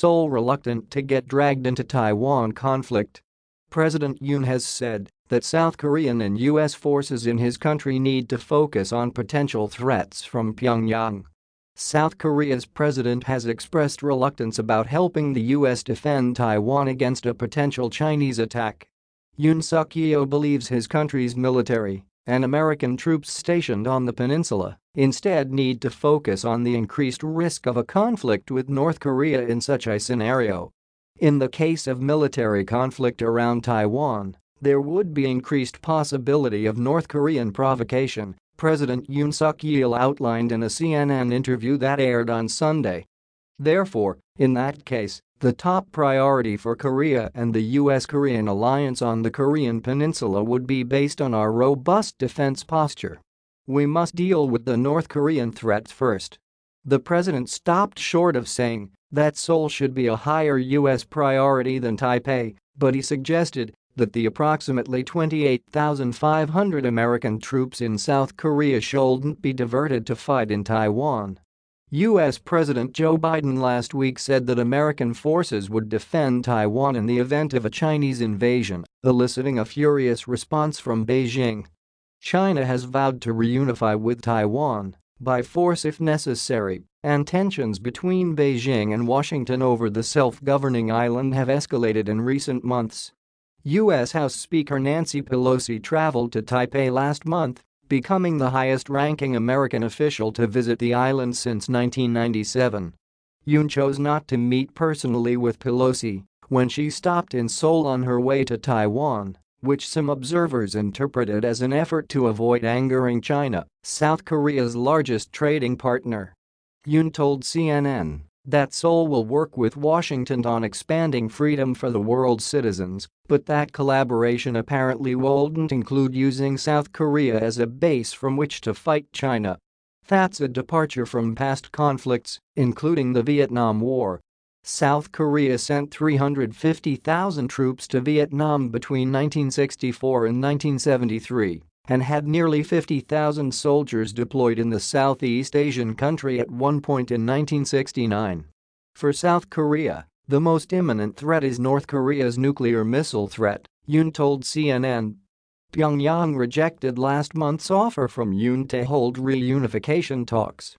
Seoul reluctant to get dragged into Taiwan conflict. President Yoon has said that South Korean and U.S. forces in his country need to focus on potential threats from Pyongyang. South Korea's president has expressed reluctance about helping the U.S. defend Taiwan against a potential Chinese attack. Yoon Suk-yeol believes his country's military and American troops stationed on the peninsula instead need to focus on the increased risk of a conflict with North Korea in such a scenario. In the case of military conflict around Taiwan, there would be increased possibility of North Korean provocation, President Yoon Suk-yeol outlined in a CNN interview that aired on Sunday. Therefore, in that case, the top priority for Korea and the U.S.-Korean alliance on the Korean peninsula would be based on our robust defense posture. We must deal with the North Korean threat first. The president stopped short of saying that Seoul should be a higher U.S. priority than Taipei, but he suggested that the approximately 28,500 American troops in South Korea shouldn't be diverted to fight in Taiwan. U.S. President Joe Biden last week said that American forces would defend Taiwan in the event of a Chinese invasion, eliciting a furious response from Beijing. China has vowed to reunify with Taiwan by force if necessary, and tensions between Beijing and Washington over the self-governing island have escalated in recent months. U.S. House Speaker Nancy Pelosi traveled to Taipei last month becoming the highest-ranking American official to visit the island since 1997. Yoon chose not to meet personally with Pelosi when she stopped in Seoul on her way to Taiwan, which some observers interpreted as an effort to avoid angering China, South Korea's largest trading partner. Yoon told CNN that Seoul will work with Washington on expanding freedom for the world's citizens, but that collaboration apparently won't include using South Korea as a base from which to fight China. That's a departure from past conflicts, including the Vietnam War. South Korea sent 350,000 troops to Vietnam between 1964 and 1973 and had nearly 50,000 soldiers deployed in the Southeast Asian country at one point in 1969. For South Korea, the most imminent threat is North Korea's nuclear missile threat, Yoon told CNN. Pyongyang rejected last month's offer from Yoon to hold reunification talks.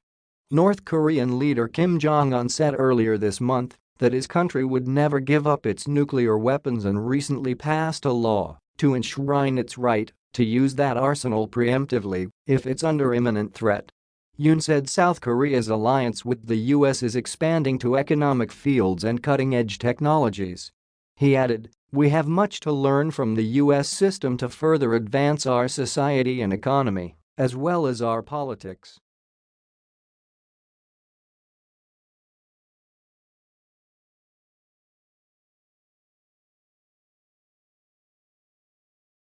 North Korean leader Kim Jong-un said earlier this month that his country would never give up its nuclear weapons and recently passed a law to enshrine its right to use that arsenal preemptively if it's under imminent threat. Yoon said South Korea's alliance with the US is expanding to economic fields and cutting-edge technologies. He added, we have much to learn from the US system to further advance our society and economy, as well as our politics.